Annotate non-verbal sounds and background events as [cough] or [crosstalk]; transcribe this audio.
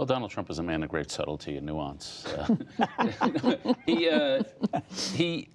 Well, Donald Trump is a man of great subtlety and nuance. Uh, [laughs] he, uh, he